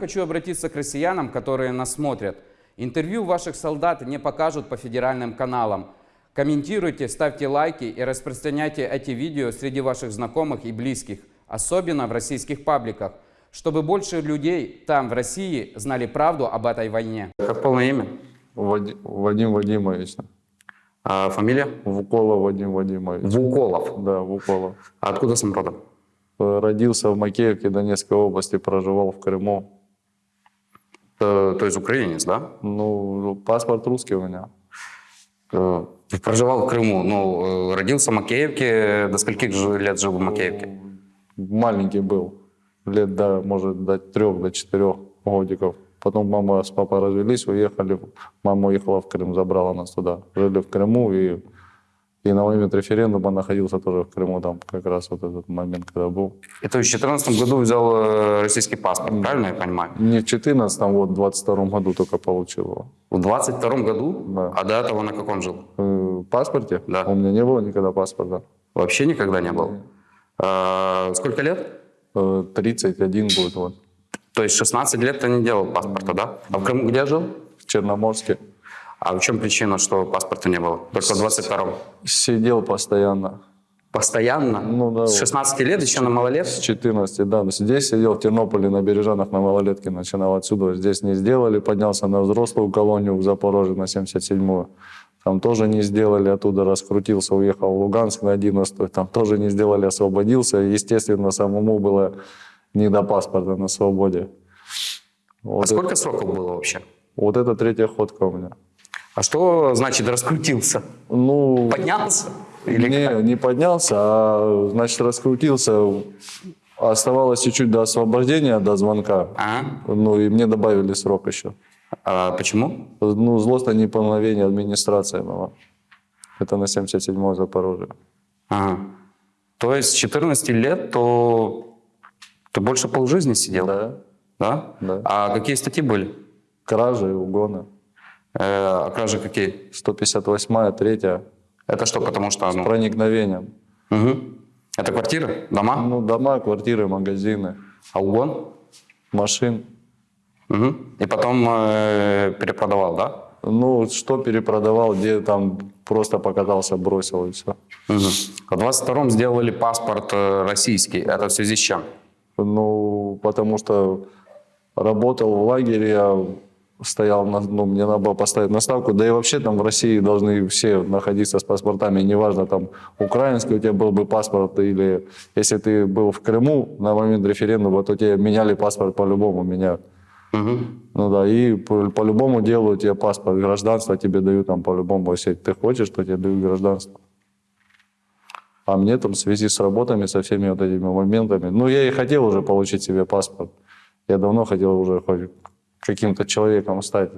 Хочу обратиться к россиянам, которые нас смотрят. Интервью ваших солдат не покажут по федеральным каналам. Комментируйте, ставьте лайки и распространяйте эти видео среди ваших знакомых и близких, особенно в российских пабликах, чтобы больше людей там, в России, знали правду об этой войне. Как полное имя? Вади- Вадим Вадимович. А фамилия? Вуколов Вадим Вадимович. Вуколов. Да, Вуколов. А откуда сам родом? Родился в Макеевке Донецкой области, проживал в Крыму. Э, то есть украинец, да? Ну, паспорт русский у меня. Э, Проживал в Крыму, ну, э, родился в Макеевке. До скольких лет жил в Макеевке? Маленький был. Лет, до, может, до трех, до четырех годиков. Потом мама с папой развелись, уехали. Мама уехала в Крым, забрала нас туда. Жили в Крыму, и, и на момент референдума находился тоже в Крыму. Там как раз вот этот момент, когда был. И то есть в 2014 году взял э, российский паспорт, правильно я понимаю? Не в 14 вот в 22 году только получил его. В 22 году? Да. А до этого на каком жил? Э, В паспорте? Да. У меня не было никогда паспорта. Вообще никогда не был? А, сколько лет? Э, 31 будет вот. То есть 16 лет ты не делал паспорта, да? А в Крыму где жил? В Черноморске. А в чем причина, что паспорта не было? Только в 22-м? Сидел постоянно. Постоянно? Ну да, С вот. 16 лет еще на С малолет? 14, да. Но Здесь сидел в Тернополе на Бережанах на малолетке, начинал отсюда. Здесь не сделали, поднялся на взрослую колонию в Запорожье на 77-ю. Там тоже не сделали, оттуда раскрутился, уехал в Луганск на 11 там тоже не сделали, освободился. Естественно, самому было не до паспорта на свободе. А Вот, сколько сроков было вообще? вот это третья ходка у меня. А что значит раскрутился? Ну, Поднялся? Или не, как? не поднялся, а, значит, раскрутился. Оставалось чуть-чуть до освобождения, до звонка. А? Ну, и мне добавили срок еще. А почему? Ну, злостное неполновение администрации была. Это на 77-й Запорожье. Ага. То есть с 14 лет, то ты больше полжизни сидел? Да. Да? Да. А какие статьи были? Кражи, угоны. Э, а кражи какие? 158-я, 3 Это что, потому что... с Ну, проникновением. Мгм. Это квартиры? Дома? Ну, дома, квартиры, магазины, А угон? машин. Мгм. И потом э, перепродавал, да? Ну, что перепродавал, где там просто покатался, бросил и все. Мгм. В 22-м сделали паспорт э, российский. Это в связи с чем? Ну, потому что работал в лагере, я стоял, на, ну, мне надо было поставить наставку. Да и вообще там в России должны все находиться с паспортами. Неважно, там, украинский у тебя был бы паспорт, или если ты был в Крыму на момент референдума, то тебе меняли паспорт по-любому, меняют. Мгм. Ну да, и по- по-любому делают тебе паспорт, гражданство тебе дают там по-любому. Если ты хочешь, то тебе дают гражданство. А мне там в связи с работами, со всеми вот этими моментами, ну я и хотел уже получить себе паспорт. Я давно хотел уже каким-то человеком стать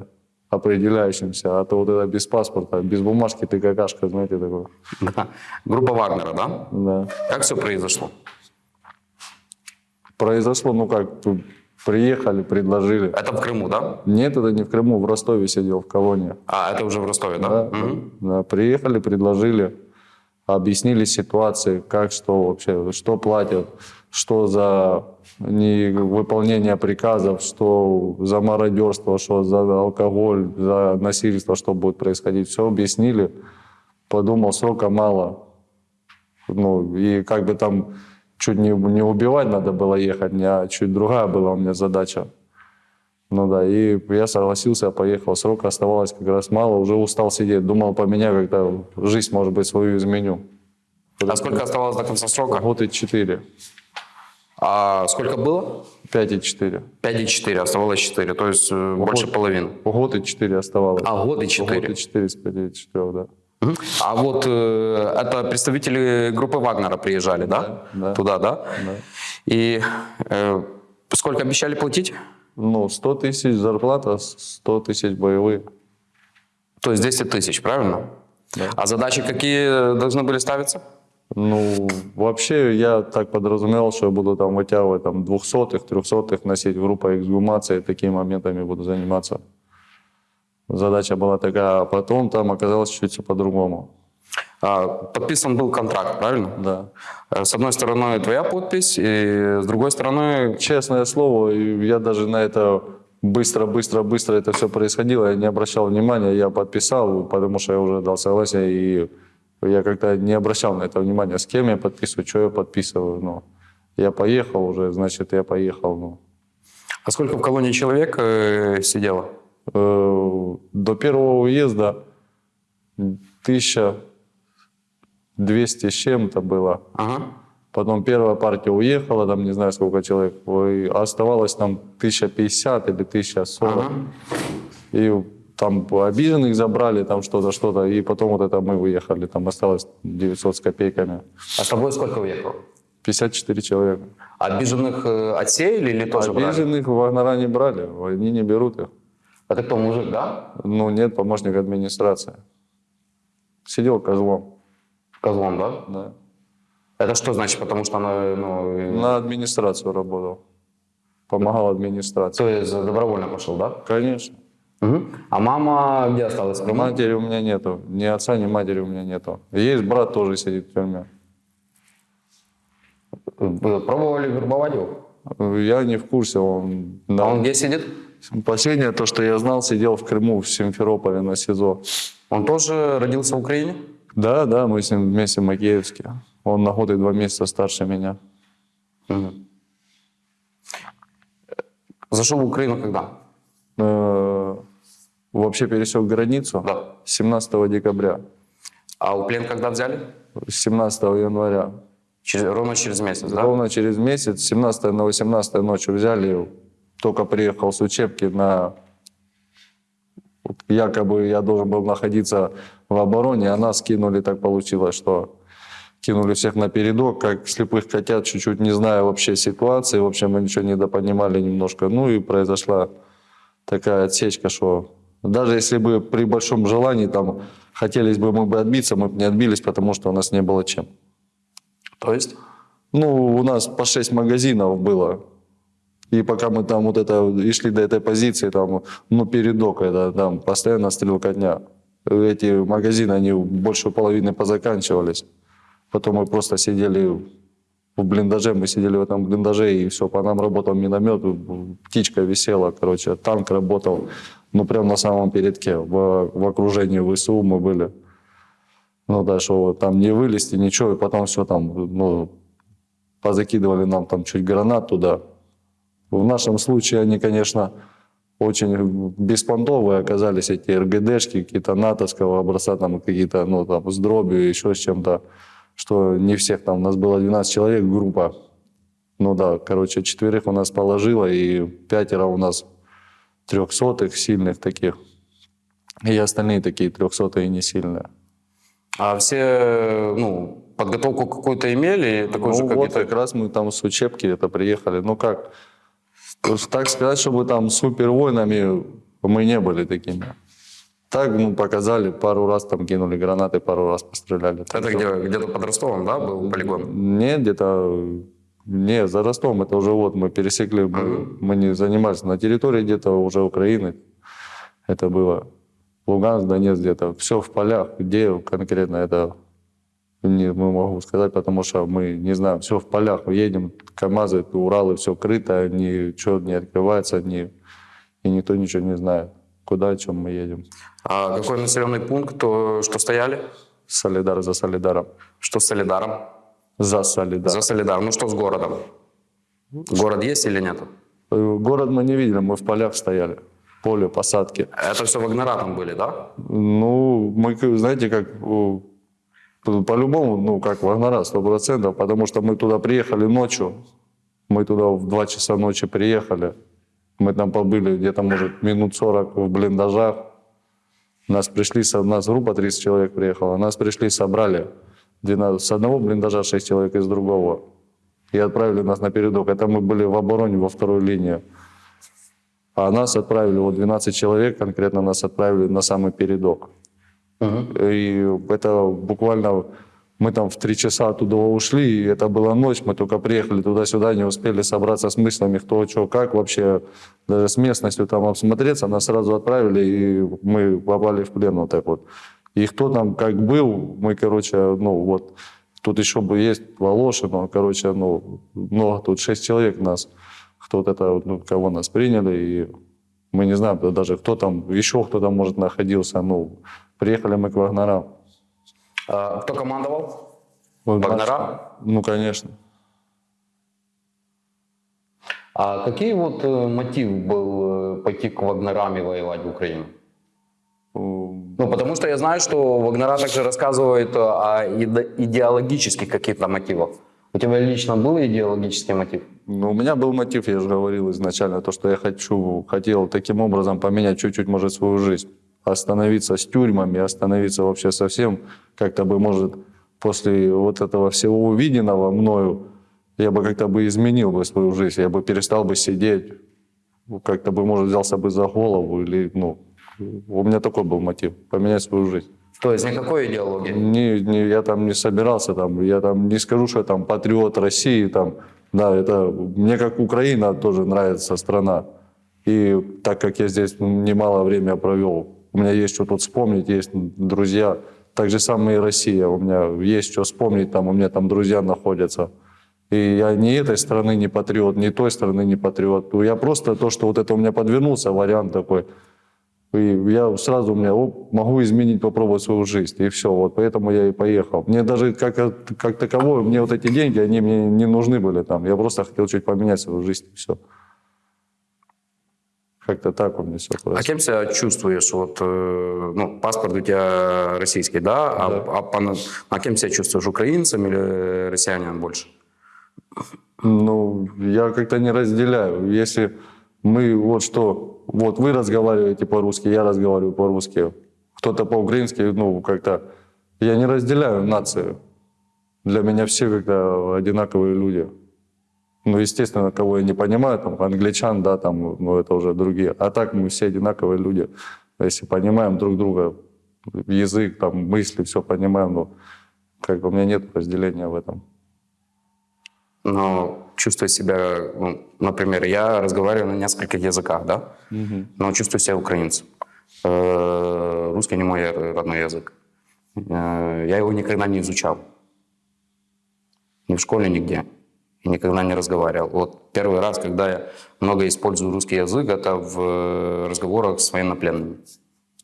определяющимся, а то вот это без паспорта, без бумажки ты какашка, знаете, такой. Да. Группа Вагнера, да? Да. Как все произошло? Произошло, ну как, приехали, предложили. Это в Крыму, да? Нет, это не в Крыму, в Ростове сидел, в колонии. А, это уже в Ростове, да? Да, Мгм. да, приехали, предложили, объяснили ситуации, как, что вообще, что платят, что за невыполнение приказов, что за мародерство, что за алкоголь, за насильство, что будет происходить. Все объяснили. Подумал, срока мало. Ну, и как бы там чуть не, не убивать надо было ехать, а чуть другая была у меня задача. Ну да, и я согласился, поехал. Срока оставалось как раз мало, уже устал сидеть. Думал, поменяю как-то жизнь, может быть, свою изменю. А сколько оставалось до конца срока? Год и четыре. А сколько было? Пять и четыре. 5,4, оставалось 4, то есть э, больше половины. Год и четыре оставалось. А, год и Год 4. и четыре с пяти и четырех, да. Мгм. А вот э, это представители группы Вагнера приезжали, да? да. Туда, да? Да. И э, сколько обещали платить? Ну, 100 тысяч зарплата, 100 тысяч боевые. То есть 10 тысяч, правильно? Да. А задачи какие должны были ставиться? Ну, вообще я так подразумевал, что я буду там вытягивать там двухсотых, трехсотых носить в группа эксгумации, такими моментами буду заниматься. Задача была такая, а потом там оказалось чуть все по-другому. А, Подписан был контракт, правильно? Да. Э, С одной стороны твоя подпись, и с другой стороны... Честное слово, я даже на это быстро, быстро, быстро это все происходило, я не обращал внимания, я подписал, потому что я уже дал согласие, и я как-то не обращал на это внимания, с кем я подписываю, что я подписываю. Ну, я поехал уже, значит, я поехал. Ну. А сколько в колонии человек э, сидело? Э, До первого уезда 1200 с чем-то было. Ага. Потом первая партия уехала, там не знаю сколько человек, и оставалось там 1050 или 1040. Ага. И там обиженных забрали, там что-то, что-то, и потом вот это мы выехали, там осталось 900 с копейками. А с тобой сколько уехало? 54 человека. Обиженных э, отсеяли или тоже брали? Обиженных Вагнера не брали, они не берут их. А ты кто, мужик, да? Ну, нет, помощник администрации. Сидел козлом. Козлом, да? Да. Это что значит? Потому что она, ну, На администрацию работал. Помогал администрации. то есть добровольно пошел, да? Конечно. Мгм. А мама где осталась? Крыму? Матери у меня нету. Ни отца, ни матери у меня нету. Есть брат, тоже сидит в тюрьме. Пробовали вербовать его? Я не в курсе. Он, А да. он где сидит? Последнее, то, что я знал, сидел в Крыму, в Симферополе на СИЗО. Он тоже родился в Украине? Да, да, мы с ним вместе в Макеевске. Он на год и два месяца старше меня. Мгм. Зашел в Украину когда? Э, Вообще пересек границу Да. 17 декабря. А у плен когда взяли? 17 января. Через- ровно через месяц, да? Ровно через месяц, 17 на 18 ночью взяли, только приехал с учебки на... Якобы я должен был находиться в обороне, а нас кинули, так получилось, что кинули всех на передок, как слепых котят, чуть-чуть не зная вообще ситуации, в общем, мы ничего не допонимали немножко. Ну и произошла такая отсечка, что даже если бы при большом желании там хотелось бы мы бы отбиться, мы бы не отбились, потому что у нас не было чем. То есть? Ну, у нас по 6 магазинов было. И пока мы там вот это и шли до этой позиции, там, ну, передок, это там постоянно стрелкотня. Эти магазины, они больше половины позаканчивались. Потом мы просто сидели в блиндаже, мы сидели в этом блиндаже, и все, по нам работал миномет, птичка висела, короче, танк работал, ну, прям на самом передке, в, в окружении ВСУ мы были. Ну да, вот там не вылезти, ничего, и потом все там, ну, позакидывали нам там чуть гранат туда. В нашем случае они, конечно, очень беспонтовые оказались, эти РГДшки, какие-то натовского образца, там какие-то, ну, там, с дробью, еще с чем-то, что не всех там, у нас было 12 человек, группа. Ну да, короче, четверых у нас положило, и пятеро у нас трехсотых, сильных таких. И остальные такие трехсотые не сильные. А все, ну, подготовку какую-то имели? Такой ну же, как вот ты? как раз мы там с учебки это приехали. Ну как, так сказать, чтобы там супер воинами мы не были такими. Так, ну, показали, пару раз там кинули гранаты, пару раз постреляли. Это что- где, где-то под Ростовом, да, был полигон? Нет, где-то... Не, за Ростовом это уже вот мы пересекли, мы, мы не занимались на территории где-то уже Украины. Это было Луганск, Донецк где-то. Все в полях. Где конкретно это не мы могу сказать, потому что мы не знаем. Все в полях. Едем, КАМАЗы, Уралы, все крыто, ничего не открывается, ни, и никто ничего не знает, куда, о чем мы едем. А какой населенный пункт, то, что стояли? Солидар за Солидаром. Что с Солидаром? За Солидар. За Солидаром. Ну что с городом? Город есть или нет? Город мы не видели, мы в полях стояли. Поле, посадки. Это все вагнера там были, да? Ну, мы, знаете, как по- по-любому, ну, как Вагнера, сто процентов, потому что мы туда приехали ночью, мы туда в 2 часа ночи приехали, мы там побыли где-то, может, минут 40 в блиндажах, нас пришли, нас группа 30 человек приехала, нас пришли, собрали 12, с одного блиндажа 6 человек из другого и отправили нас на передок. Это мы были в обороне во второй линии. А нас отправили, вот 12 человек конкретно нас отправили на самый передок. И это буквально мы там в три часа оттуда ушли, и это была ночь, мы только приехали туда-сюда, не успели собраться с мыслями, кто, что, как вообще, даже с местностью там обсмотреться, нас сразу отправили, и мы попали в плен вот так вот. И кто там как был, мы, короче, ну вот, тут еще бы есть Волошин, он, короче, ну, много, тут шесть человек нас, кто вот это, ну, кого нас приняли, и мы не знаем да, даже, кто там, еще кто там, может, находился, ну, приехали мы к Вагнерам. А кто командовал? Вот Вагнера? Ну, конечно. А какие вот э, мотив был э, пойти к Вагнерам и воевать в Украину? М, Ну, потому что я знаю, что Вагнера также рассказывает э, о иде- идеологических каких-то мотивах. У тебя лично был идеологический мотив? Ну, у меня был мотив, я же говорил изначально, то, что я хочу, хотел таким образом поменять чуть-чуть, может, свою жизнь. Остановиться с тюрьмами, остановиться вообще совсем, как-то бы, может, после вот этого всего увиденного мною, я бы как-то бы изменил бы свою жизнь, я бы перестал бы сидеть, ну, как-то бы, может, взялся бы за голову, или, ну, у меня такой был мотив, поменять свою жизнь. То есть никакой идеологии? Не, не, я там не собирался, там, я там не скажу, что я там патриот России, там, да, это мне как Украина тоже нравится страна. И так как я здесь немало время провел, у меня есть что тут вспомнить, есть друзья, так же самое и Россия, у меня есть что вспомнить, там, у меня там друзья находятся. И я ни этой страны не патриот, ни той страны не патриот. Я просто то, что вот это у меня подвернулся, вариант такой, и я сразу, у меня, оп, могу изменить, попробовать свою жизнь. И все, вот поэтому я и поехал. Мне даже как, как таковое, мне вот эти деньги, они мне не нужны были там. Я просто хотел чуть поменять свою жизнь, и все. Как-то так у меня все А просто. кем себя чувствуешь? Вот, э, ну, паспорт у тебя российский, да? А, Да. а, по- а кем себя чувствуешь? Украинцем или россиянином больше? Ну, я как-то не разделяю. Если мы вот что, вот вы разговариваете по-русски, я разговариваю по-русски, кто-то по-украински, ну, как-то, я не разделяю нацию. Для меня все как-то одинаковые люди. Ну, естественно, кого я не понимаю, там, англичан, да, там, ну, это уже другие. А так мы все одинаковые люди. Если понимаем друг друга, язык, там, мысли, все понимаем, ну, как бы у меня нет разделения в этом. Но чувствую себя, ну, например, я разговариваю на нескольких языках, да? Но чувствую себя украинцем. Э, Русский не мой родной язык. Э, Я его никогда не изучал. Ни в школе, нигде. И никогда не разговаривал. Вот первый раз, когда я много использую русский язык, это в э, разговорах с военнопленными.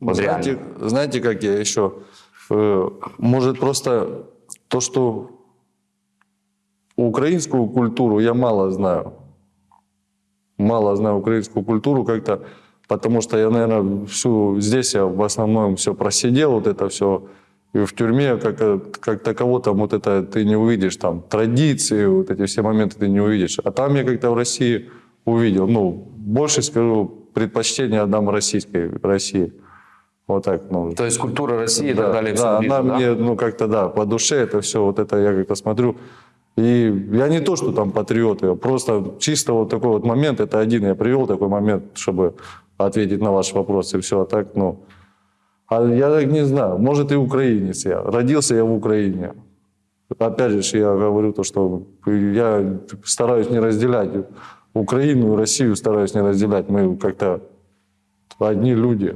Вот знаете, реально. знаете, как я еще? Может, просто то, что украинскую культуру я мало знаю. Мало знаю украинскую культуру как-то, потому что я, наверное, всю здесь я в основном все просидел, вот это все. И в тюрьме как, как таково там вот это ты не увидишь, там традиции, вот эти все моменты ты не увидишь. А там я как-то в России увидел, ну, больше скажу, предпочтение отдам российской России. Вот так, ну, То есть культура России и да, так далее. да, ближе, она да? мне, ну, как-то, да, по душе это все, вот это я как-то смотрю. И я не то, что там патриот, я просто чисто вот такой вот момент, это один я привел такой момент, чтобы ответить на ваш вопрос, и все, а так, ну... А я так не знаю, может и украинец я, родился я в Украине. Опять же, я говорю то, что я стараюсь не разделять Украину и Россию, стараюсь не разделять. Мы как-то одни люди.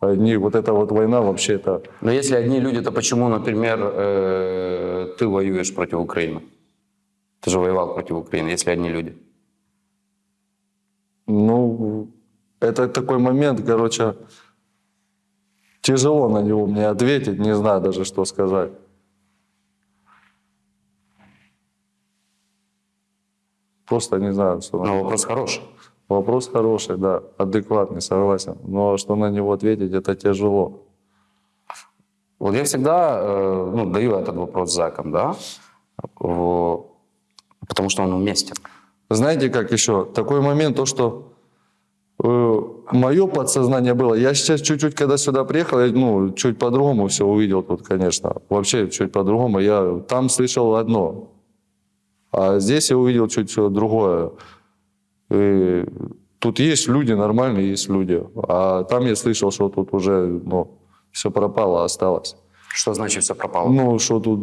Одни, вот эта вот война вообще это... Но если одни люди, то почему, например, э, ты воюешь против Украины? Ты же воевал против Украины, если одни люди. Ну, это такой момент, короче, тяжело на него мне ответить, не знаю даже, что сказать. Просто не знаю, что... Но вопрос хороший. Вопрос хороший, да, адекватный, согласен. Но что на него ответить, это тяжело. Вот я всегда э, ну, даю этот вопрос зэкам, да, потому что он уместен. Знаете, как еще? Такой момент, то, что мое подсознание было. Я сейчас чуть-чуть, когда сюда приехал, я, ну, чуть по-другому все увидел тут, конечно. Вообще чуть по-другому. Я там слышал одно, а здесь я увидел чуть другое. И тут есть люди нормальные, есть люди. А там я слышал, что тут уже ну, все пропало, осталось. Что значит все пропало? Ну, что тут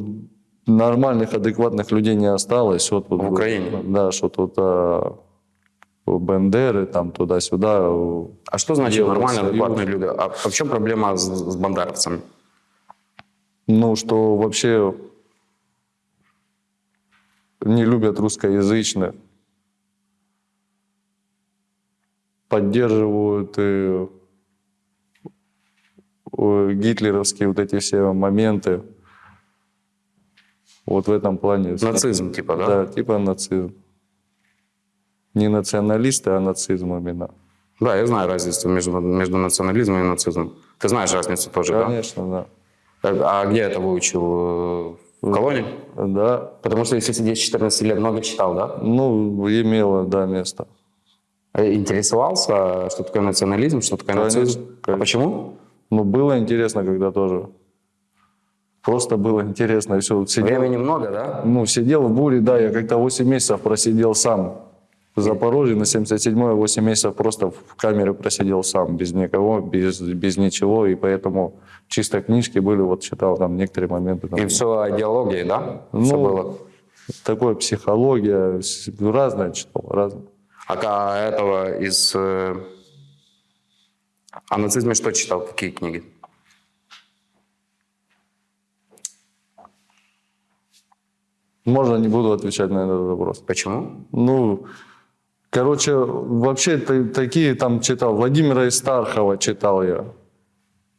нормальных, адекватных людей не осталось. Что тут, В Украине? Да, что тут а, Бендеры, там туда-сюда. а что значит нормальные, адекватные люди? А, а в чем проблема с, с бандеровцами? Ну, что вообще не любят русскоязычных. Поддерживают э, э, гитлеровские вот эти все моменты. Вот в этом плане. Нацизм, типа, да? Да, типа нацизм. Не националисты, а нацизм именно. Да, я знаю разницу между, между национализмом и нацизмом. Ты знаешь разницу тоже, да? Конечно, да. А где это выучил? В колонии? Да. Потому что если сидеть с 14 лет, много читал, да? Ну, имело, да, место. Э, Интересовался, что такое национализм, что такое Конечно, нацизм? А конечно. почему? Ну, было интересно, когда тоже. Просто было интересно. И все, сидел, Времени много, да? ну, сидел в буре, да, я как-то 8 месяцев просидел сам. В Запорожье на 77-й 8 месяцев просто в камере просидел сам, без никого, без, без ничего, и поэтому чисто книжки были, вот читал там некоторые моменты. Там, И все о идеологии, да? Ну, Все было. Такое психология, разное читал, разное. А ка- этого из... э, О нацизме что читал? Какие книги? Можно не буду отвечать на этот вопрос. Почему? Ну, короче, вообще та- такие там читал. Владимира Истархова читал я.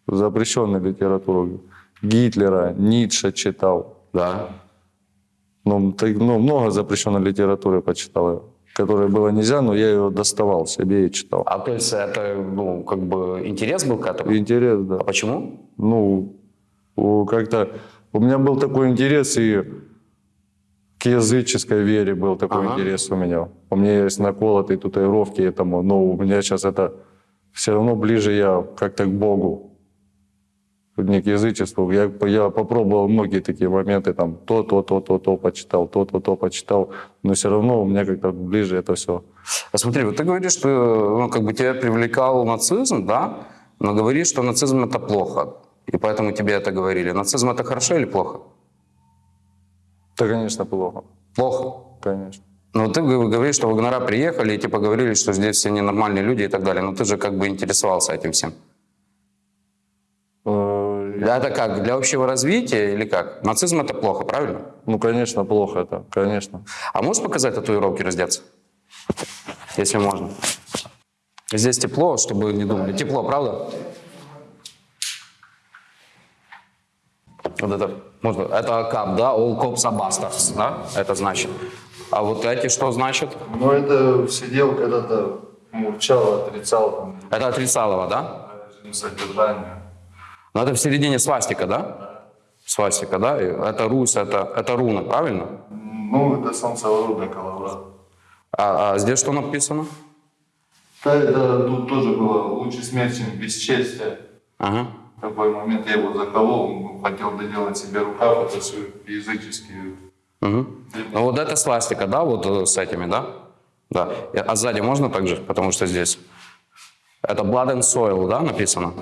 Запрещенную литературу. Гитлера, Ницше читал. Да. Ну, так- ну, много запрещенной литературы почитал я. Которой было нельзя, но я ее доставал себе и читал. А то есть это, ну, как бы интерес был к этому? Интерес, да. А почему? Ну, как-то у меня был такой интерес и к языческой вере был такой Ага. интерес у меня. У меня есть наколотые татуировки этому, но у меня сейчас это все равно ближе я как-то к Богу, не к язычеству. Я, я попробовал многие такие моменты, там то, то, то, то, то почитал, то, то, то почитал, но все равно у меня как-то ближе это все. А смотри, вот ты говоришь, что ну, как бы тебя привлекал нацизм, да? Но говоришь, что нацизм это плохо. И поэтому тебе это говорили. Нацизм это хорошо или плохо? Да, конечно, плохо, Плохо. конечно. Но ты говоришь, что вагнера приехали и типа говорили, что здесь все ненормальные люди и так далее. Но ты же как бы интересовался этим всем. Э, Да, это как? Для общего развития или как? Нацизм это плохо, правильно? Ну, конечно, плохо это, конечно. А можешь показать татуировки раздеться? Если можно. Здесь тепло, чтобы не думали. Тепло, правда? Вот это, можно, это кап, да? All cops are bastards, да? Это значит. А вот эти что значит? Ну, это сидел когда-то, мурчал, отрицал Это отрицалово, да? режим содержания. Но это в середине свастика, да? Свастика, да? Это Русь, это, это руна, правильно? Ну, это солнцеворотный Коловрат. А, а здесь что написано? Да, это тут тоже было лучше смерть, чем бесчестие. Ага. Такой момент я его заколол, он хотел доделать себе рукав, это все языческие. Мгм. Ну вот это свастика, да, вот э, с этими, да? Да. А сзади можно также, потому что здесь? Это Blood and Soil, да, написано?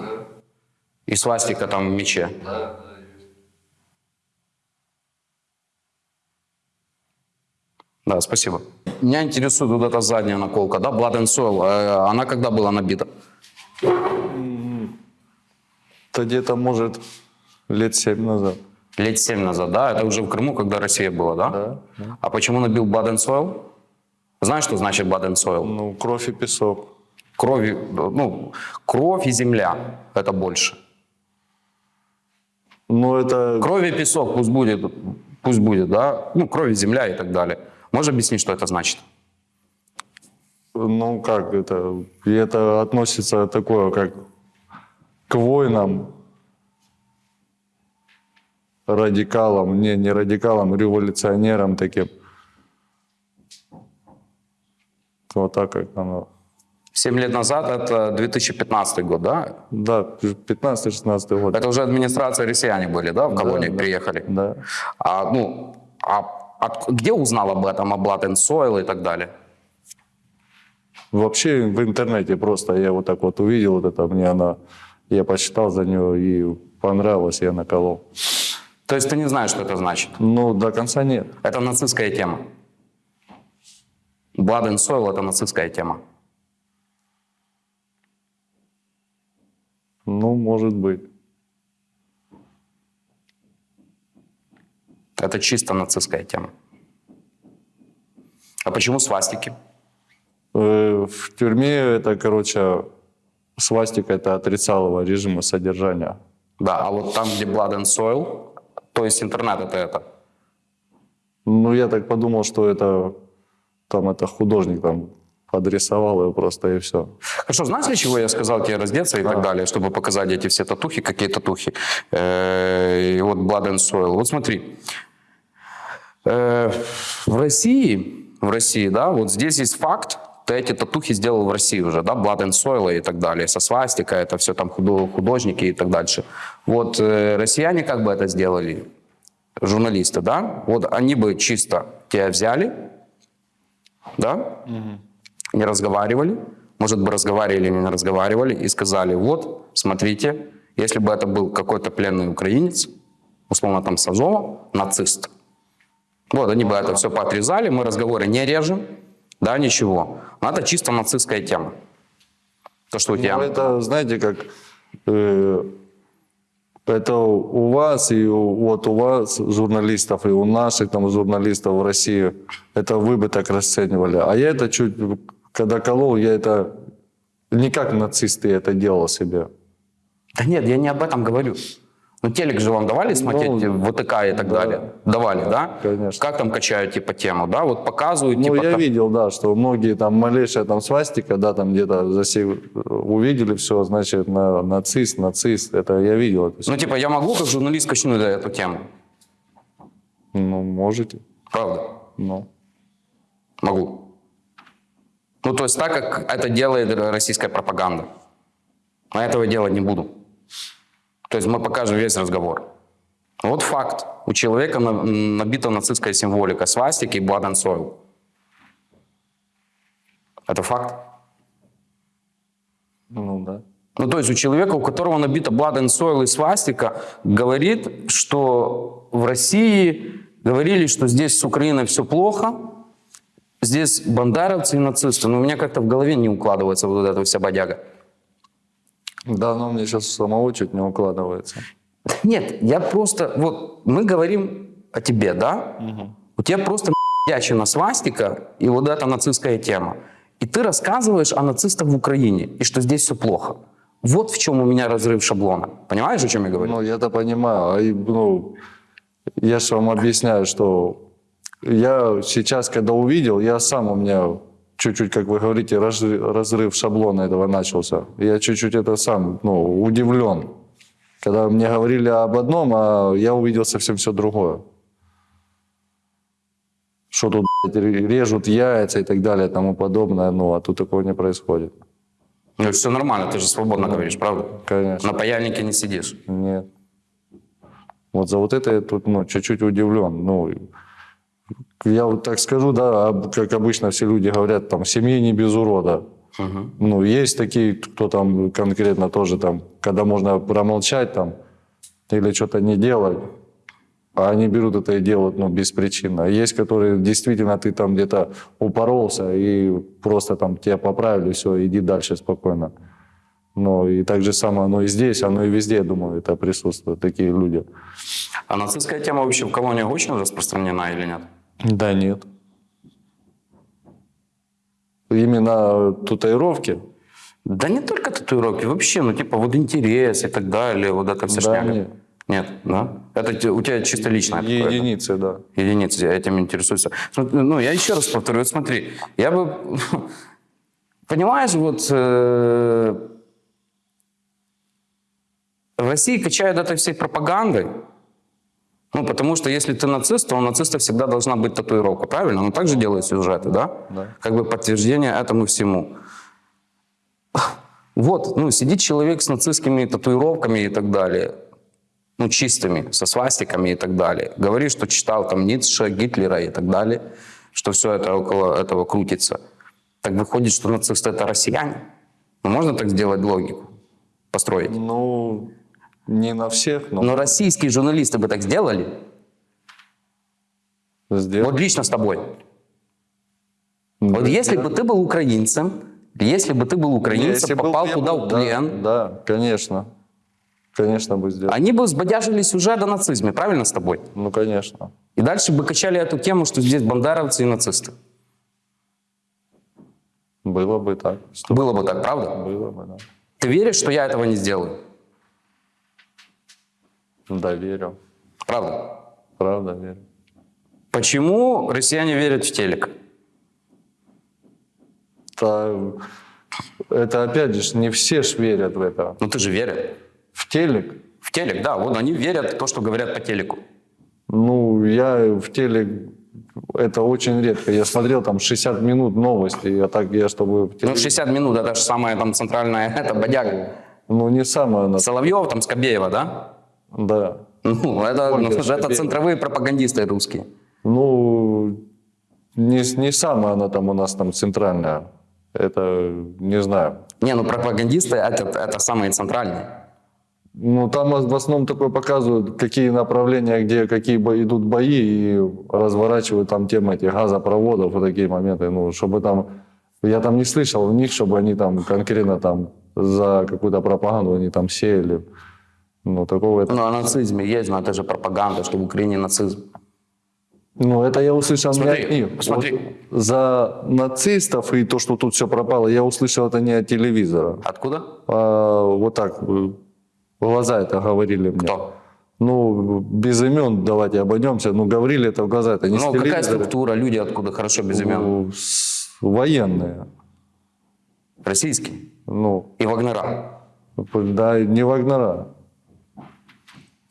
И свастика там в мече. Да, да, есть. Да, спасибо. Меня интересует вот эта задняя наколка, да, Blood and Soil. Э, Она когда была набита? Это где-то, может, лет семь назад. Лет семь назад, да? Это уже в Крыму, когда Россия была, да? Да, А почему набил and Soil? Знаешь, что значит and Soil? Ну, кровь и песок. Кровь, и- ну, кровь и земля – это больше. Ну, это... Кровь и песок пусть будет, пусть будет, да? Ну, кровь и земля и так далее. Можешь объяснить, что это значит? Ну, как это? И это относится такое, как к воинам, радикалам, не, не радикалам, революционерам таким. Вот так как оно. Семь лет назад, это 2015 год, да? Да, 15-16 год. Это уже администрация россияне были, да, в колонии да. приехали? Да. А, ну, а от- где узнал об этом, о Blood and Soil и так далее? Вообще в интернете просто я вот так вот увидел вот это, мне она, я почитал за нее и понравилось, я наколол. То есть ты не знаешь, что это значит? Ну, до конца нет. Это нацистская тема. Blood and Soil – это нацистская тема. Ну, может быть. Это чисто нацистская тема. А почему свастики? Э, В тюрьме это, короче, свастика это отрицалого режима содержания. Да, а вот там, где Blood and Soil, то есть интернет это это. Ну, я так подумал, что это там это художник там подрисовал его просто и все. Хорошо, знаешь, для чего я сказал тебе раздеться и так далее, чтобы показать эти все татухи, какие татухи? Э, И вот Blood and Soil. Вот смотри, Э, в России, в России, да, вот здесь есть факт, ты эти татухи сделал в России уже, да, Blood and Soil и так далее, со свастика, это все там худо- художники и так дальше. Вот э, россияне как бы это сделали, журналисты, да, вот они бы чисто тебя взяли, да, не разговаривали, может бы разговаривали или не разговаривали, и сказали, вот, смотрите, если бы это был какой-то пленный украинец, условно там с Азова, нацист, вот, они бы это все поотрезали, мы разговоры не режем, да, ничего. Это чисто нацистская тема. То, что у тебя... Ну, это, знаете, как э, это у вас и у, вот у вас журналистов и у наших там журналистов в России это вы бы так расценивали, а я это чуть когда колол, я это не как нацисты это делал себе. Да нет, я не об этом говорю. Ну, телек же вам давали смотреть, Ну, ВТК и так да. далее? Давали, да? конечно. Как там качают, типа, тему, да? Вот показывают, Ну, типа... я там- видел, да, что многие там малейшая там свастика, да, там где-то засе... увидели все, значит, на, нацист, нацист, это я видел это. Ну, типа, я могу как журналист качнуть да, эту тему? Ну, можете, Правда? ну. Могу. Ну, то есть так, как это делает российская пропаганда. А этого делать не буду. То есть мы покажем весь разговор. Вот факт. У человека на- набита нацистская символика, свастики и blood and soil. Это факт. Ну, да. Ну, то есть у человека, у которого набита blood and soil и свастика, говорит, что в России говорили, что здесь с Украиной все плохо, здесь бандеровцы и нацисты. Но у меня как-то в голове не укладывается вот эта вся бодяга. Да, но мне сейчас самого чуть не укладывается. Нет, я просто... Вот мы говорим о тебе, да? У тебя просто ячина свастика и вот эта нацистская тема. И ты рассказываешь о нацистах в Украине, и что здесь все плохо. Вот в чем у меня разрыв шаблона. Понимаешь, о чем я говорю? Ну, я-то понимаю. А ну, я же вам объясняю, что я сейчас, когда увидел, я сам у меня чуть-чуть, как вы говорите, разрыв, шаблона этого начался. Я чуть-чуть это сам, ну, удивлен. Когда мне говорили об одном, а я увидел совсем все другое. Что тут блядь, режут яйца и так далее и тому подобное, ну, а тут такого не происходит. Ну, все нормально, ты же свободно говоришь, правда? Конечно. На паяльнике не сидишь. Нет. Вот за вот это я тут ну, чуть-чуть удивлен. Ну, я вот так скажу, да, как обычно все люди говорят, там, семьи не без урода. Ну, есть такие, кто там конкретно тоже там, когда можно промолчать там или что-то не делать, а они берут это и делают, ну, беспричинно. А Есть, которые действительно ты там где-то упоролся и просто там тебя поправили, все, иди дальше спокойно. Ну, и так же самое оно и здесь, оно и везде, я думаю, это присутствуют такие люди. А нацистская тема вообще в колониях очень распространена или нет? Да нет. Именно татуировки? Да не только татуировки, вообще, ну типа вот интерес и так далее, вот это вся Да, шняга. нет. Нет, да? Это у тебя чисто личное? Единицы, да. единицы, я этим интересуюсь. Ну, я еще раз повторю, вот смотри, я бы... Понимаешь, вот э, в России качают этой всей пропагандой, ну, потому что если ты нацист, то у нациста всегда должна быть татуировка, правильно? Ну, так же делают сюжеты, да? Да. Как бы подтверждение этому всему. Вот, ну, сидит человек с нацистскими татуировками и так далее, ну, чистыми, со свастиками и так далее. Говорит, что читал там Ницше, Гитлера и так далее, что все это около этого крутится. Так выходит, что нацисты это россияне. Ну, можно так сделать логику? Построить? Ну, не на всех, но Но российские журналисты бы так сделали. сделал. Вот лично с тобой. Вот если бы ты был украинцем, если бы ты был украинцем, Если был попал плен, туда в да, плен, Да, конечно. Конечно, бы сделал. Они бы сбодяжились уже до нацизма, правильно с тобой? Ну, конечно. И дальше бы качали эту тему, что здесь бандеровцы и нацисты. Было бы так. Было бы так, правда? Было бы, да. Ты веришь, что я этого не сделаю? Да, верю. Правда? Правда, верю. Почему россияне верят в телек? Та- это опять же, не все ж верят в это. Ну ты же веришь. В телек? В телек, да, вот они верят в то, что говорят по телеку. Ну, я в телек, это очень редко. Я смотрел там 60 минут новости, а так я, чтобы в Ну, телек... 60 минут, это же самая там центральная, это бодяга. Ну, не самое, на- Соловьев, там, Скобеева, да? Да. Ну, это, ну, это центровые пропагандисты русские. Ну, не, не самая она там у нас там центральная. Это, не знаю. Не, ну пропагандисты это, это самые центральные. Ну, там в основном такое показывают, какие направления, где какие бо- идут бои, и разворачивают там темы этих газопроводов, вот такие моменты. Ну, чтобы там... Я там не слышал у них, чтобы они там конкретно там за какую-то пропаганду они там сеяли. Ну, такого это... Ну, о нацизме есть, но это же пропаганда, что в Украине нацизм. Ну, это я услышал не Смотри, от них. смотри. Вот за нацистов и то, что тут все пропало, я услышал это не от телевизора. Откуда? А, вот так, в глаза это говорили мне. Кто? Ну, без имен давайте обойдемся. Ну, говорили это в глаза, это не Ну, какая структура, люди откуда хорошо без имен? Ну, военные. Российские. Ну, И Вагнера. да, не Вагнера.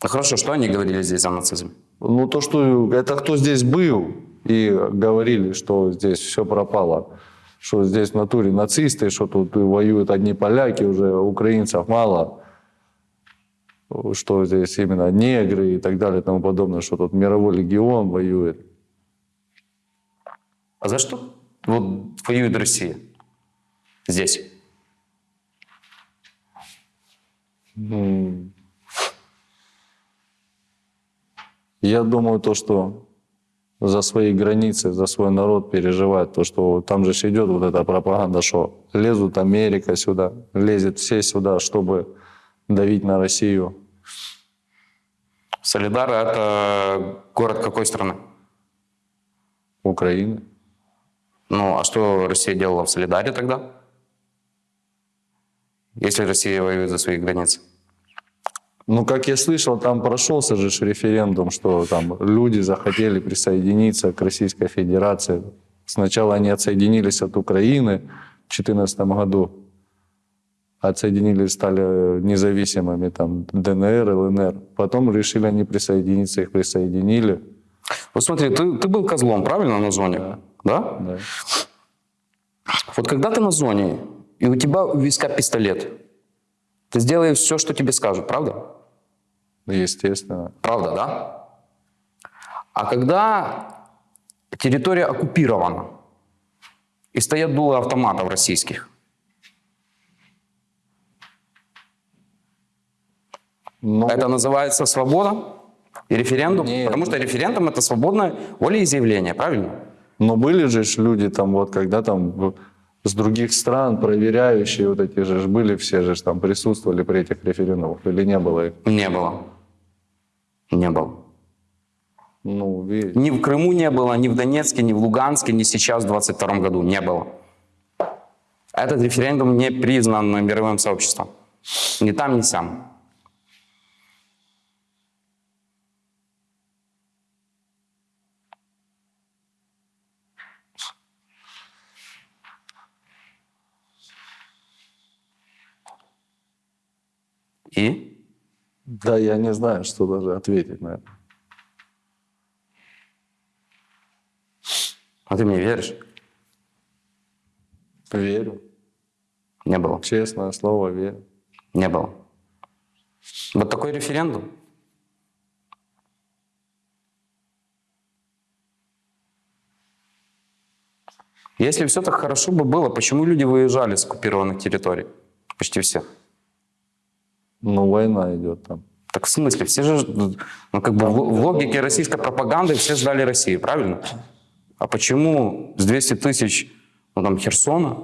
Ну хорошо, что они говорили здесь о нацизме? Ну, то, что это кто здесь был, и говорили, что здесь все пропало, что здесь в натуре нацисты, что тут воюют одни поляки, уже украинцев мало, что здесь именно негры и так далее и тому подобное, что тут мировой легион воюет. А за что вот воюет Россия здесь? Ну, Я думаю, то, что за свои границы, за свой народ переживает, то, что там же идет вот эта пропаганда, что лезут Америка сюда, лезет все сюда, чтобы давить на Россию. Солидар – это город какой страны? Украины. Ну, а что Россия делала в Солидаре тогда? Если Россия воюет за свои границы. Ну, как я слышал, там прошелся же референдум, что там люди захотели присоединиться к Российской Федерации. Сначала они отсоединились от Украины в 2014 году, отсоединились, стали независимыми, там, ДНР, ЛНР. Потом решили они присоединиться, их присоединили. Вот смотри, ты, ты был козлом, правильно, на зоне? Да. Да. Вот когда ты на зоне, и у тебя у виска пистолет, ты сделаешь все, что тебе скажут, правда? Естественно. Правда, да? А когда территория оккупирована, и стоят дулы автоматов российских, Ну, это называется свобода и референдум? Нет. Потому что референдум – это свободное волеизъявление, правильно? Но были же люди там вот, когда там с других стран проверяющие вот эти же были все же там присутствовали при этих референдумах или не было их? Не было. Не было. Ну, видите. Ни в Крыму не было, ни в Донецке, ни в Луганске, ни сейчас, в 22 году. Не было. Этот референдум не признан мировым сообществом. Ни там, ни сям. И? Да, я не знаю, что даже ответить на это. А ты мне веришь? Верю. Не было. Честное слово, верю. Не было. Вот такой референдум. Если все так хорошо бы было, почему люди выезжали с оккупированных территорий? Почти все. Ну, война идет там. Так в смысле? Все же, ну как бы в, в логике российской пропаганды все ждали России, правильно? А почему с 200 тысяч, ну там Херсона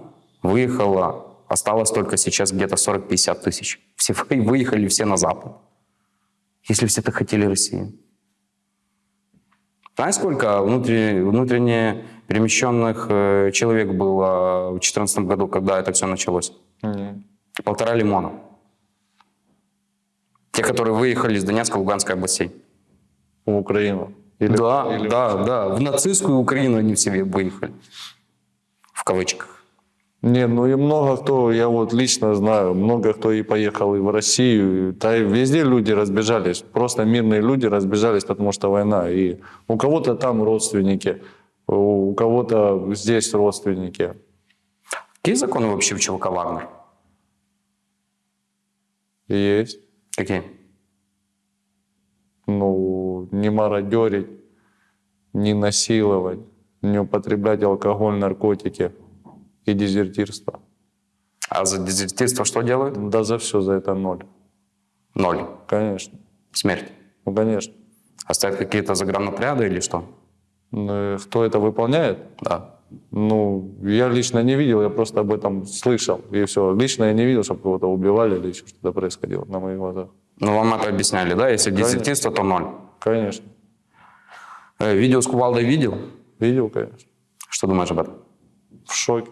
выехало осталось только сейчас где-то 40-50 тысяч. Все вы- выехали все на Запад. Если все так хотели Россию. Знаешь, сколько внутренне, внутренне перемещенных э, человек было в 2014 году, когда это все началось? Не. Полтора лимона. Те, которые выехали из Донецка, Луганской областей. В Украину. Или- да, или- да, да. В нацистскую Украину они все выехали. В кавычках. Не, ну и много кто, я вот лично знаю, много кто и поехал и в Россию, и- да и везде люди разбежались, просто мирные люди разбежались, потому что война. И у кого-то там родственники, у кого-то здесь родственники. Какие законы вообще в ЧВК «Вагнер»? Есть. Какие? Ну, не мародерить, не насиловать, не употреблять алкоголь, наркотики и дезертирство. А за дезертирство что делают? Да за все за это ноль. Ноль. Конечно. Смерть. Ну, конечно. А стоят какие-то загранотряды или что? Ну, Кто это выполняет? Да. Ну, я лично не видел, я просто об этом слышал. И все. Лично я не видел, чтобы кого-то убивали или еще что-то происходило на моих глазах. Ну, вам это объясняли, да? Если дезертирство, то ноль. Конечно. Э, видео с кувалдой видел? Видел, конечно. Что думаешь об этом? В шоке.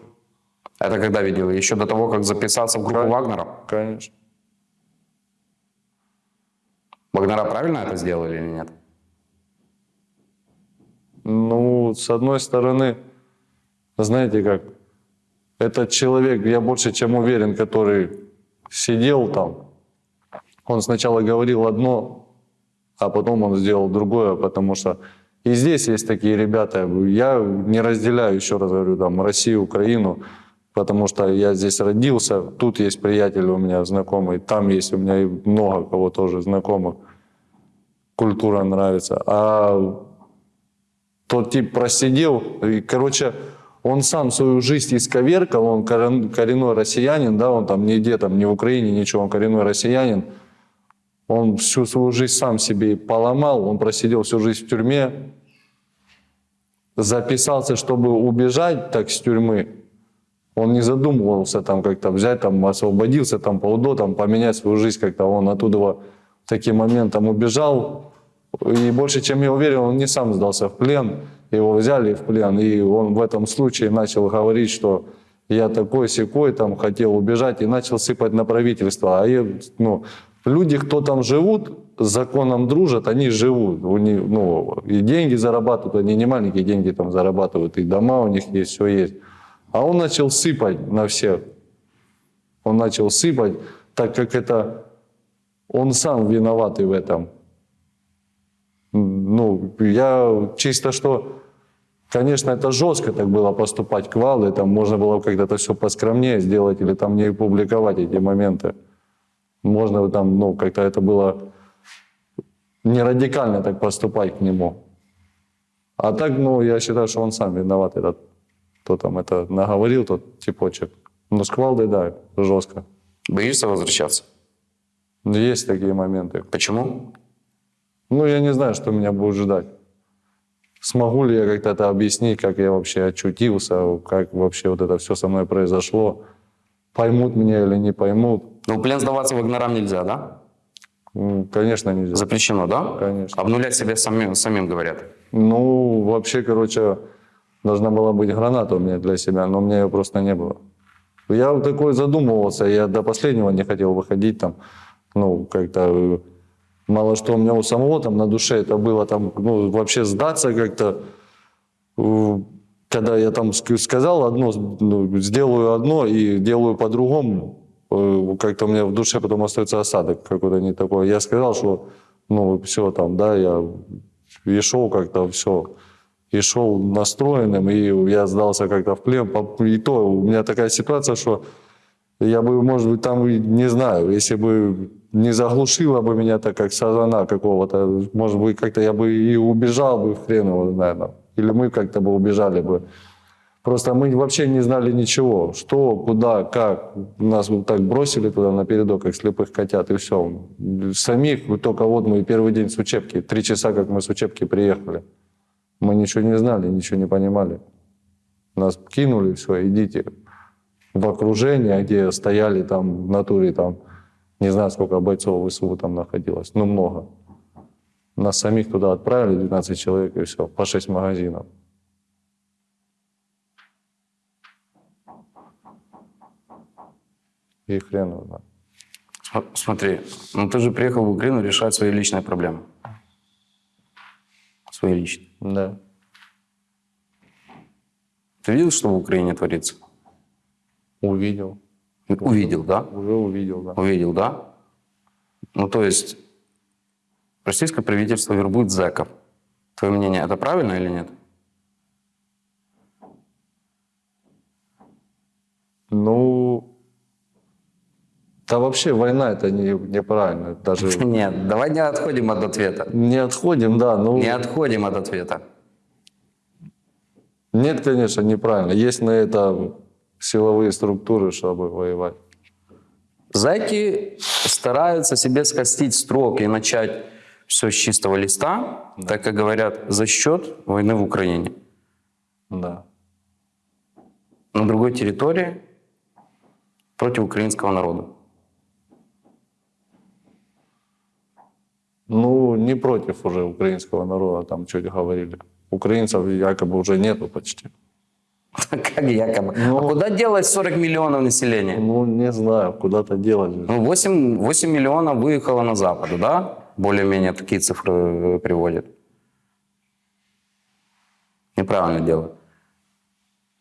Это когда видел? Еще до того, как записаться в группу Кон- Вагнера? Конечно. Вагнера правильно это сделали или нет? Ну, с одной стороны, знаете как, этот человек, я больше чем уверен, который сидел там, он сначала говорил одно, а потом он сделал другое, потому что и здесь есть такие ребята, я не разделяю, еще раз говорю, там, Россию, Украину, потому что я здесь родился, тут есть приятели у меня знакомые, там есть у меня и много кого тоже знакомых, культура нравится, а тот тип просидел, и, короче, он сам свою жизнь исковеркал, он корен- коренной россиянин, да, он там нигде, там, не в Украине, ничего, он коренной россиянин, он всю свою жизнь сам себе поломал, он просидел всю жизнь в тюрьме, записался, чтобы убежать так с тюрьмы, он не задумывался там как-то взять, там, освободился там по УДО, там, поменять свою жизнь как-то, он оттуда в таким моментом убежал, и больше чем я уверен, он не сам сдался в плен, его взяли в плен, и он в этом случае начал говорить, что я такой секой там хотел убежать и начал сыпать на правительство. А я, ну, люди, кто там живут, с законом дружат, они живут. У них, ну, и деньги зарабатывают, они не маленькие деньги там зарабатывают, и дома у них есть, все есть. А он начал сыпать на всех. Он начал сыпать, так как это он сам виноватый в этом. Ну, я чисто что, конечно, это жестко так было поступать к Вале, там можно было как-то все поскромнее сделать или там не публиковать эти моменты. Можно там, ну, как-то это было не радикально так поступать к нему. А так, ну, я считаю, что он сам виноват, этот, кто там это наговорил, тот типочек. Ну, с Квалдой, да, жестко. Боишься возвращаться? Есть такие моменты. Почему? Ну, я не знаю, что меня будет ждать. Смогу ли я как-то это объяснить, как я вообще очутился, как вообще вот это все со мной произошло. Поймут меня или не поймут. Ну, в плен сдаваться вагнерам нельзя, да? Конечно, нельзя. Запрещено, да? Конечно. Обнулять себя самим, самим говорят. Ну, вообще, короче, должна была быть граната у меня для себя, но у меня ее просто не было. Я вот такой задумывался, я до последнего не хотел выходить там, ну, как-то э, мало что у меня у самого там на душе это было там, ну, вообще сдаться как-то, когда я там ск- сказал одно, ну, сделаю одно и делаю по-другому, э, как-то у меня в душе потом остается осадок какой-то не такой. Я сказал, что, ну, все там, да, я и шел как-то все, и шел настроенным, и я сдался как-то в плен. И то у меня такая ситуация, что я бы, может быть, там, не знаю, если бы не заглушило бы меня так, как сазана какого-то, может быть, как-то я бы и убежал бы, хрен его там. или мы как-то бы убежали бы. Просто мы вообще не знали ничего, что, куда, как. Нас вот так бросили туда на передок, как слепых котят, и все. Самих только вот мы первый день с учебки, три часа, как мы с учебки приехали. Мы ничего не знали, ничего не понимали. Нас кинули, все, идите. в окружении, где стояли там в натуре там, не знаю, сколько бойцов ВСУ там находилось, ну много. Нас самих туда отправили, 12 человек, и все, по 6 магазинов. И хрен его знает. Смотри, ну ты же приехал в Украину решать свои личные проблемы. Свои личные. Да. Ты видел, что в Украине творится? Увидел. Увидел, да? Уже увидел, да. Увидел, да? Ну, то есть российское правительство вербует зэков. Твое мнение, это правильно или нет? Ну, да вообще война это не, неправильно. Даже Нет, давай не отходим от ответа. не отходим, да. Ну, Не отходим от ответа. нет, конечно, неправильно. Есть на это силовые структуры, чтобы воевать. Зайки стараются себе скостить строк и начать все с чистого листа, так как говорят, за счет войны в Украине. Да. На другой территории против украинского народа. Ну, не против уже украинского народа, там чуть говорили. Украинцев якобы уже нету почти. Как якобы. А куда делать 40 миллионов населения? Ну, не знаю, куда-то делать. Ну, 8, 8 миллионов выехало на Запад, да? Более-менее такие цифры э, приводят. Неправильно делают.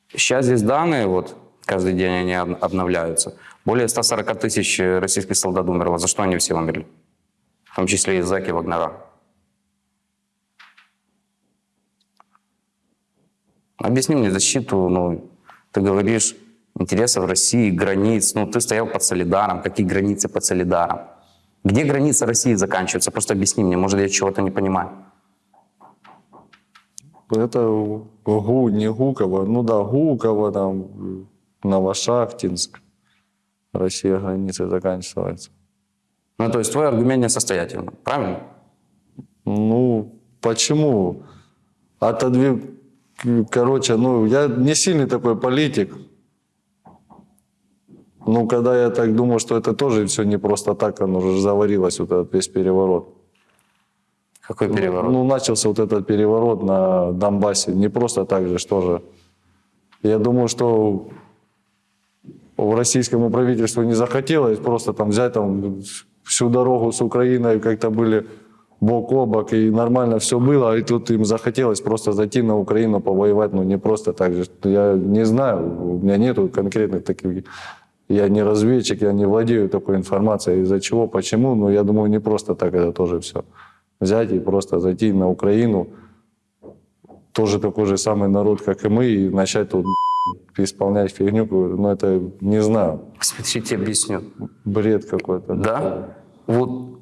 Сейчас здесь данные, вот, каждый день они об- обновляются. Более 140 тысяч российских солдат умерло. За что они все умерли? В том числе и зэки Вагнера. Объясни мне защиту, ну, ты говоришь, интересов России, границ. Ну, ты стоял под Солидаром. Какие границы под Солидаром? Где границы России заканчиваются? Просто объясни мне, может, я чего-то не понимаю. Это ГУ, не Гуково. Ну да, Гуково, там, Новошахтинск. Россия границы заканчивается. Ну, то есть твой аргумент несостоятельный, правильно? Ну, почему? Отодвиг... Короче, ну, я не сильный такой политик. Ну, когда я так думаю, что это тоже все не просто так, оно уже заварилось, вот этот весь переворот. Какой переворот? Ну, начался вот этот переворот на Донбассе. Не просто так же, что же. Я думаю, что в российскому правительству не захотелось просто там взять там всю дорогу с Украиной, как-то были бок о бок, и нормально все было, и тут им захотелось просто зайти на Украину, повоевать, ну не просто так же. Я не знаю, у меня нету конкретных таких, я не разведчик, я не владею такой информацией, из-за чего, почему, но я думаю, не просто так это тоже все. Взять и просто зайти на Украину, тоже такой же самый народ, как и мы, и начать тут исполнять фигню, ну это, не знаю, Смотрите, объясню. бред какой-то. Да? Вот.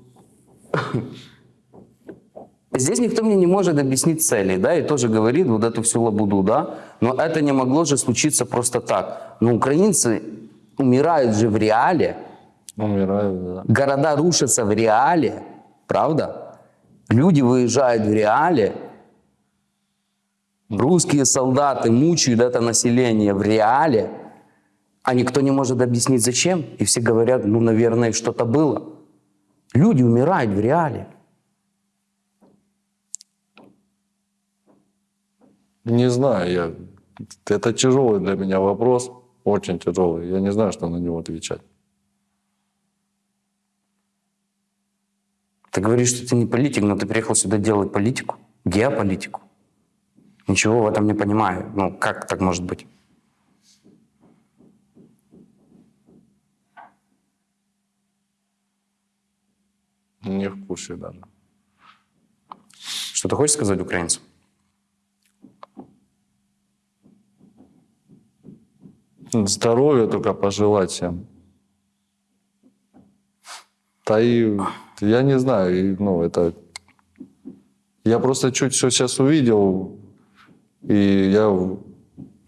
Здесь никто мне не может объяснить цели, да, и тоже говорит вот эту всю лабуду, да, но это не могло же случиться просто так. Но украинцы умирают же в реале, Умирают, да. города рушатся в реале, правда? Люди выезжают в реале, русские солдаты мучают это население в реале, а никто не может объяснить зачем. И все говорят, ну, наверное, что-то было. Люди умирают в реале. Не знаю, я... это тяжелый для меня вопрос, очень тяжелый. Я не знаю, что на него отвечать. Ты говоришь, что ты не политик, но ты приехал сюда делать политику, геополитику. Ничего в этом не понимаю. Ну, как так может быть? Не в курсе даже. Что ты хочешь сказать украинцам? Здоровья только пожелать всем. Да и я не знаю, и, ну это... Я просто чуть все сейчас увидел, и я в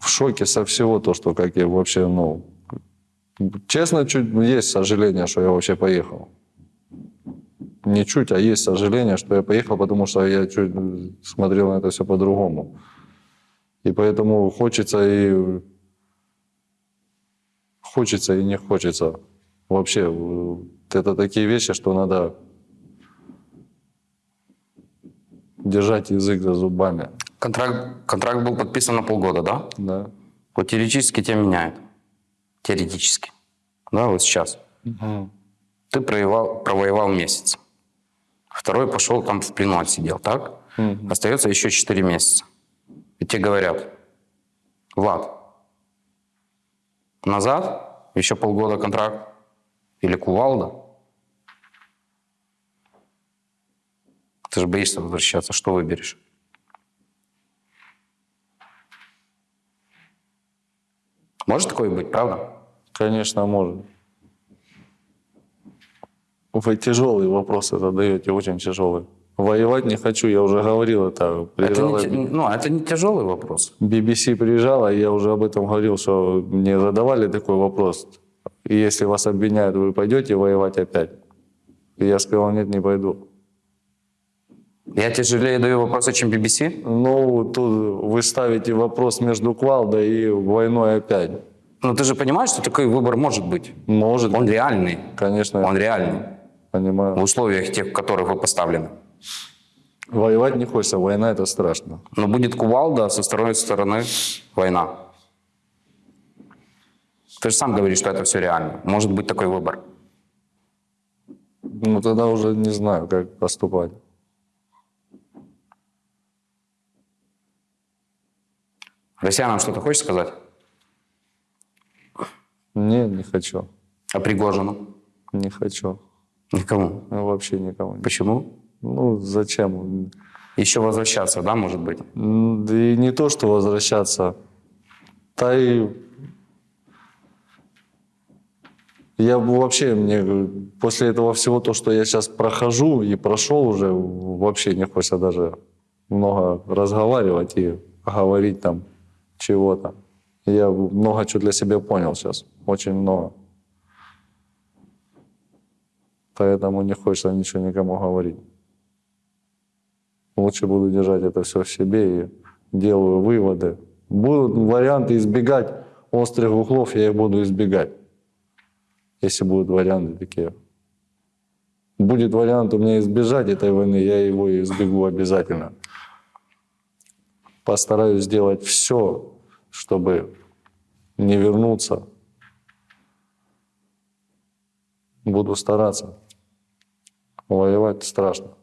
шоке со всего то, что как я вообще, ну... Честно, чуть есть сожаление, что я вообще поехал. Не чуть, а есть сожаление, что я поехал, потому что я чуть смотрел на это все по-другому. И поэтому хочется и хочется и не хочется. Вообще, э, это такие вещи, что надо держать язык за зубами. Контракт, контракт был подписан на полгода, да? Да. Вот теоретически тебя меняют. Теоретически. Да, вот сейчас. Ты провоевал, провоевал месяц. Второй пошел там в плену отсидел, так? Остается еще 4 месяца. И тебе говорят, Влад, назад, еще полгода контракт, или кувалда. Ты же боишься возвращаться, что выберешь? Может такое быть, правда? Конечно, может. Вы тяжелые вопросы задаете, очень тяжелые. Воевать не хочу, я уже говорил это. Это Приезжала не, те- ну, это не тяжелый вопрос. BBC приезжала, я уже об этом говорил, что мне задавали такой вопрос. И если вас обвиняют, вы пойдете воевать опять? И я сказал, нет, не пойду. Я тяжелее даю вопросы, чем BBC? Ну, тут вы ставите вопрос между Квалдой и войной опять. Ну, ты же понимаешь, что такой выбор может быть? Может, Он реальный. конечно, Он реальный. В понимаю. условиях тех, в которых вы поставлены. Воевать не хочется, война это страшно. Но будет кувалда, а со второй стороны война. Ты же сам говоришь, что это все реально. Может быть такой выбор. Ну, тогда уже не знаю, как поступать. Россиянам что-то хочешь сказать? Не, не хочу. А Пригожину? Не хочу. Никому. Ну, Вообще никого. не- Почему? Ну, зачем? Еще возвращаться, да, может быть? Да и не то, что возвращаться. Да и я вообще, мне после этого всего, то, что я сейчас прохожу и прошел уже, вообще не хочется даже много разговаривать и говорить там чего-то. Я много чего для себя понял сейчас, очень много. Поэтому не хочется ничего никому говорить. Лучше буду держать это все в себе и делаю выводы. Будут варианты избегать острых углов, я их буду избегать. Если будут варианты такие. Будет вариант у меня избежать этой войны, я его избегу обязательно. Постараюсь сделать все, чтобы не вернуться. Буду стараться. Воевать страшно.